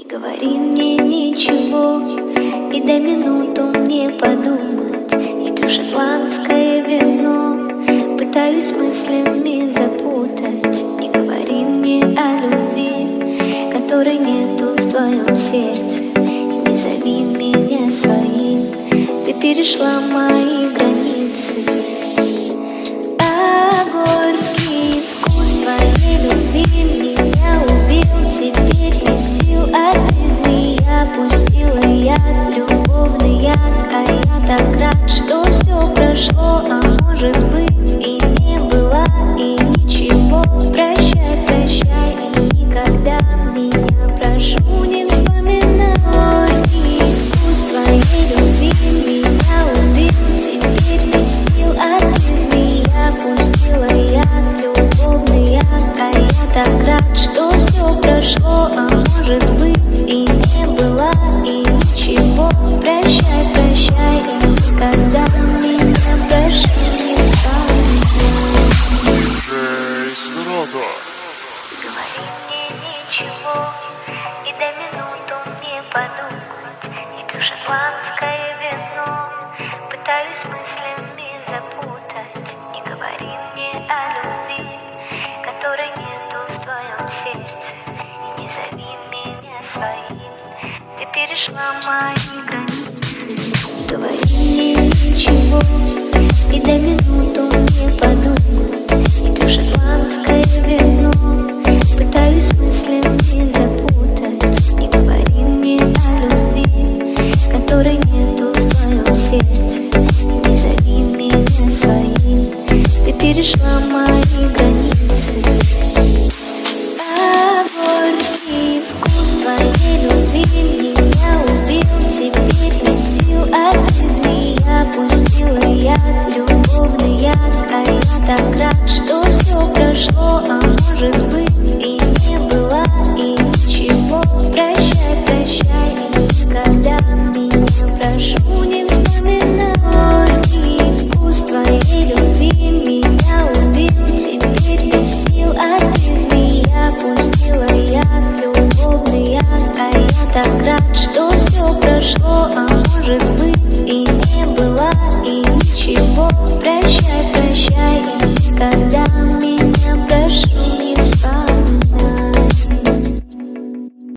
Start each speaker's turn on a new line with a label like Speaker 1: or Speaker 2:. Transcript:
Speaker 1: Не говори мне ничего. И дай минуту мне подумать. Я пью шотландское вино. Пытаюсь мыслями запутать. Не говори мне о любви Которой нету в твоем сердце. И не зови меня своим. Ты перешла мои перешла мои границы Не говори мне ничего перешла мои границы. Горький вкус твоей любви меня убил. Теперь без сил, а ты змея Пустила я любовный яд. А я так рад, что все прошло А может быть и не было, и ничего. Прощай, прощай, и никогда меня прошу. так рад, что все прошло, а может быть и не было, и ничего. Прощай, прощай, и никогда меня прошу.